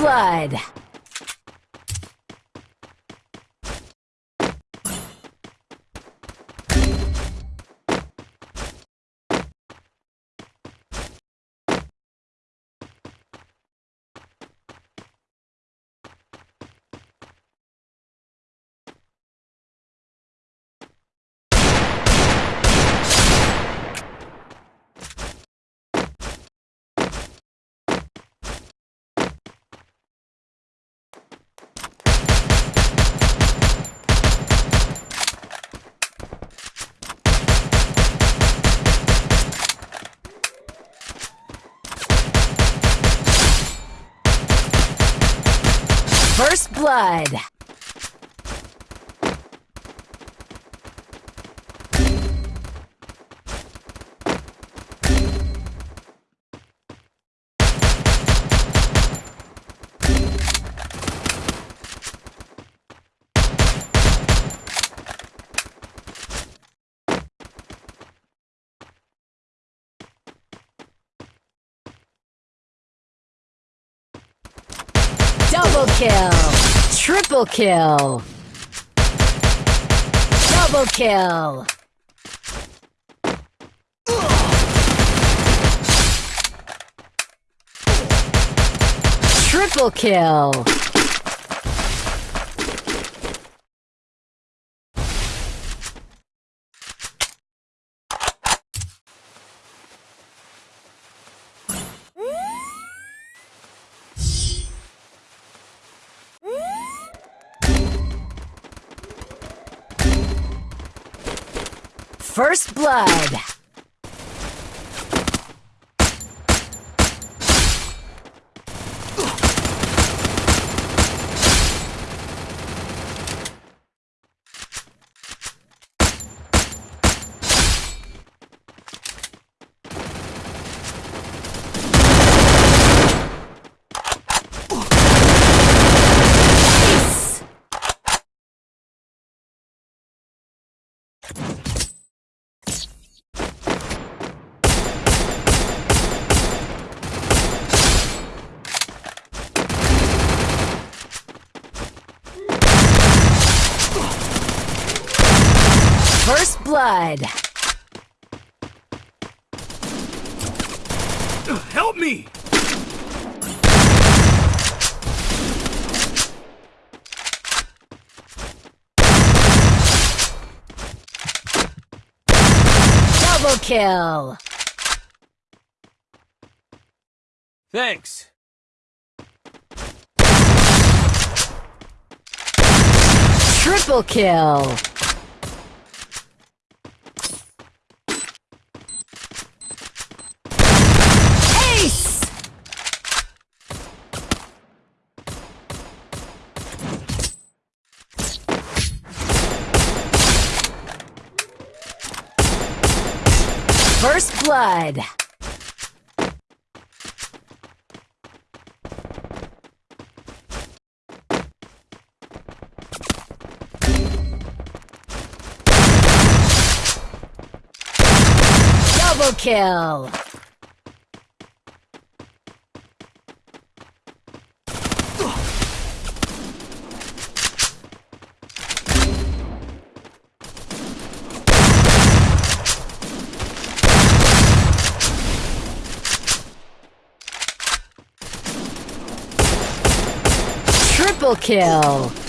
blood. First blood. Double kill. Triple kill. Double kill. Triple kill. First blood. First blood. Help me! Double kill. Thanks. Triple kill. First blood. Double kill. Triple kill.